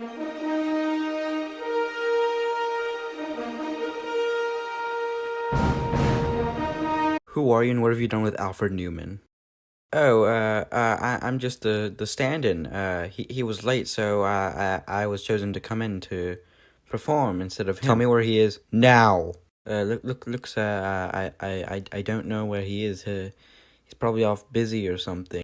Who are you and what have you done with Alfred Newman? Oh, uh, uh, I, I'm just the, the stand-in. Uh, he, he was late, so, uh, I, I was chosen to come in to perform instead of him. Tell me where he is now. Uh, look, look, looks, uh, I, I, I, I don't know where he is. Uh, he's probably off busy or something.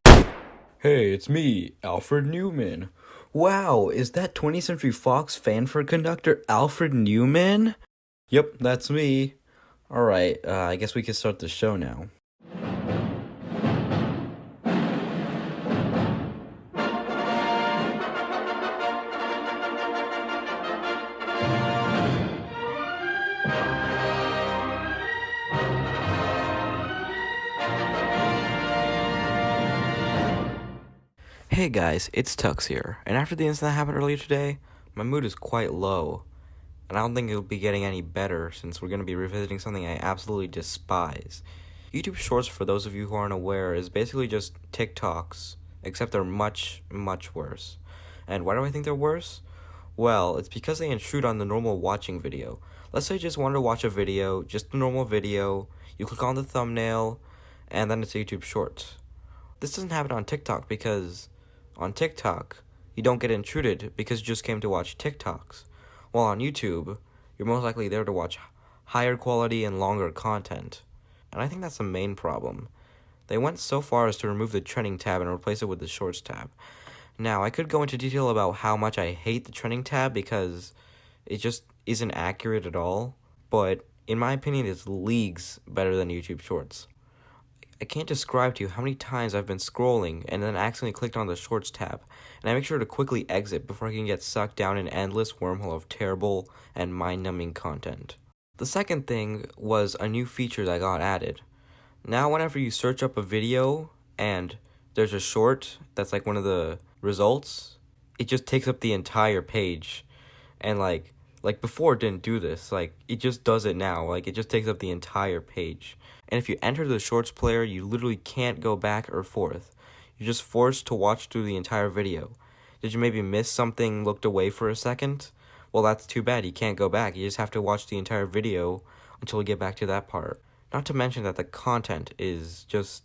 Hey, it's me, Alfred Newman. Wow, is that 20th Century Fox Fanfare conductor Alfred Newman? Yep, that's me. Alright, uh, I guess we can start the show now. Hey guys, it's Tux here, and after the incident that happened earlier today, my mood is quite low. And I don't think it'll be getting any better since we're going to be revisiting something I absolutely despise. YouTube Shorts, for those of you who aren't aware, is basically just TikToks, except they're much, much worse. And why do I think they're worse? Well, it's because they intrude on the normal watching video. Let's say you just wanted to watch a video, just a normal video, you click on the thumbnail, and then it's a YouTube Shorts. This doesn't happen on TikTok because on TikTok, you don't get intruded because you just came to watch TikToks. While on YouTube, you're most likely there to watch higher quality and longer content. And I think that's the main problem. They went so far as to remove the trending tab and replace it with the shorts tab. Now, I could go into detail about how much I hate the trending tab because it just isn't accurate at all, but in my opinion, it's leagues better than YouTube Shorts. I can't describe to you how many times I've been scrolling and then accidentally clicked on the Shorts tab, and I make sure to quickly exit before I can get sucked down an endless wormhole of terrible and mind-numbing content. The second thing was a new feature that got added. Now whenever you search up a video and there's a short that's like one of the results, it just takes up the entire page. And like like before it didn't do this, like it just does it now, like it just takes up the entire page. And if you enter the shorts player, you literally can't go back or forth. You're just forced to watch through the entire video. Did you maybe miss something, looked away for a second? Well, that's too bad. You can't go back. You just have to watch the entire video until we get back to that part. Not to mention that the content is just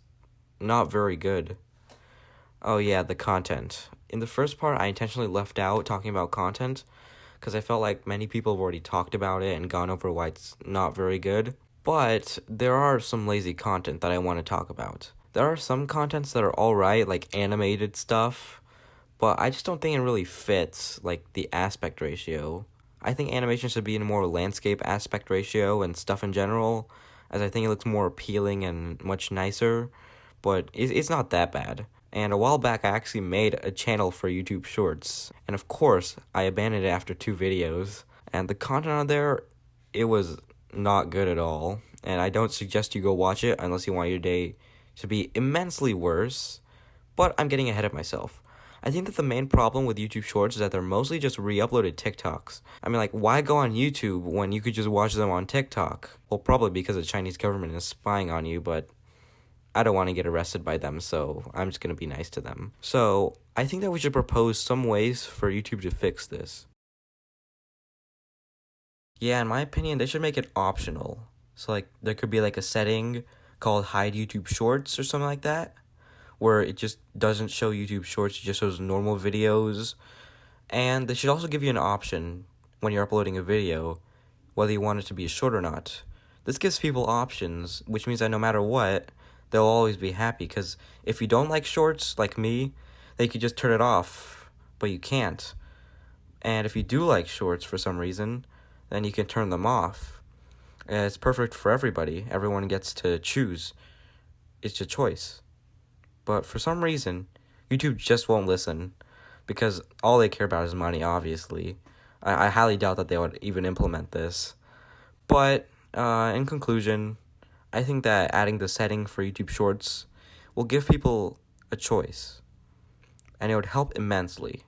not very good. Oh yeah, the content. In the first part, I intentionally left out talking about content because I felt like many people have already talked about it and gone over why it's not very good. But there are some lazy content that I want to talk about. There are some contents that are alright, like animated stuff, but I just don't think it really fits, like, the aspect ratio. I think animation should be in a more landscape aspect ratio and stuff in general, as I think it looks more appealing and much nicer, but it's not that bad. And a while back, I actually made a channel for YouTube Shorts, and of course, I abandoned it after two videos. And the content on there, it was not good at all, and I don't suggest you go watch it unless you want your day to be immensely worse, but I'm getting ahead of myself. I think that the main problem with YouTube Shorts is that they're mostly just re-uploaded TikToks. I mean, like, why go on YouTube when you could just watch them on TikTok? Well, probably because the Chinese government is spying on you, but I don't want to get arrested by them, so I'm just going to be nice to them. So, I think that we should propose some ways for YouTube to fix this. Yeah, in my opinion, they should make it optional. So like there could be like a setting called hide YouTube shorts or something like that where it just doesn't show YouTube shorts, it just shows normal videos. And they should also give you an option when you're uploading a video whether you want it to be short or not. This gives people options, which means that no matter what, they'll always be happy because if you don't like shorts like me, they could just turn it off, but you can't. And if you do like shorts for some reason, then you can turn them off. And it's perfect for everybody. Everyone gets to choose. It's your choice. But for some reason, YouTube just won't listen because all they care about is money, obviously. I, I highly doubt that they would even implement this. But uh, in conclusion, I think that adding the setting for YouTube Shorts will give people a choice. And it would help immensely.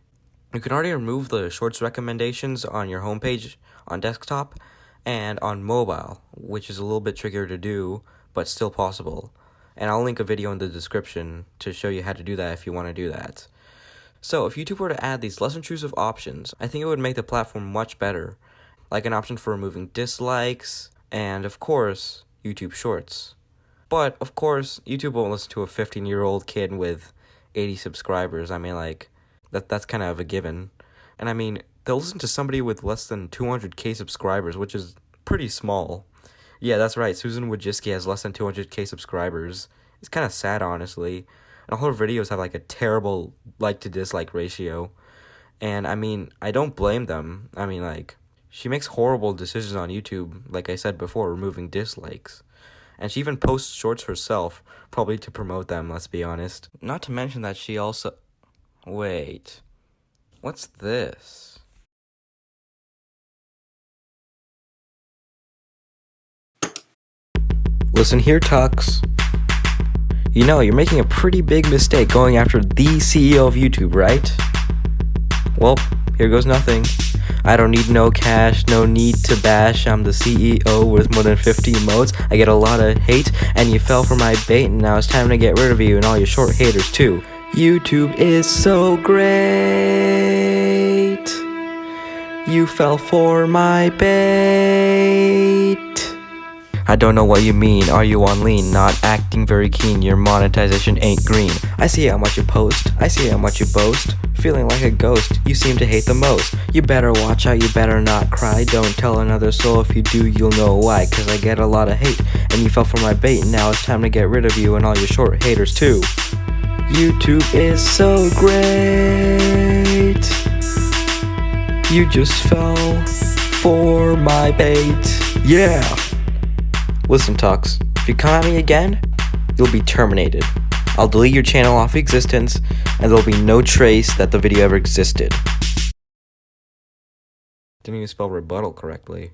You can already remove the Shorts recommendations on your homepage on desktop and on mobile, which is a little bit trickier to do, but still possible. And I'll link a video in the description to show you how to do that if you want to do that. So, if YouTube were to add these less intrusive options, I think it would make the platform much better, like an option for removing dislikes, and of course, YouTube Shorts. But, of course, YouTube won't listen to a 15 year old kid with 80 subscribers. I mean, like, that that's kind of a given. And I mean, they'll listen to somebody with less than 200k subscribers, which is pretty small. Yeah, that's right. Susan Wojcicki has less than 200k subscribers. It's kind of sad, honestly. And all her videos have like a terrible like to dislike ratio. And I mean, I don't blame them. I mean, like, she makes horrible decisions on YouTube, like I said before, removing dislikes. And she even posts shorts herself, probably to promote them, let's be honest. Not to mention that she also. Wait. What's this? Listen here, Tux. You know, you're making a pretty big mistake going after the CEO of YouTube, right? Well, here goes nothing. I don't need no cash, no need to bash. I'm the CEO with more than 50 modes. I get a lot of hate, and you fell for my bait, and now it's time to get rid of you and all your short haters, too. YouTube is so great. You fell for my bait. I don't know what you mean, are you on lean? Not acting very keen, your monetization ain't green. I see how much you post, I see how much you boast. Feeling like a ghost, you seem to hate the most. You better watch out, you better not cry. Don't tell another soul, if you do, you'll know why. Cause I get a lot of hate, and you fell for my bait. Now it's time to get rid of you and all your short haters too. YouTube is so great. You just fell for my bait. Yeah. Listen, Tux, if you come at me again, you'll be terminated. I'll delete your channel off existence, and there'll be no trace that the video ever existed. Didn't even spell rebuttal correctly.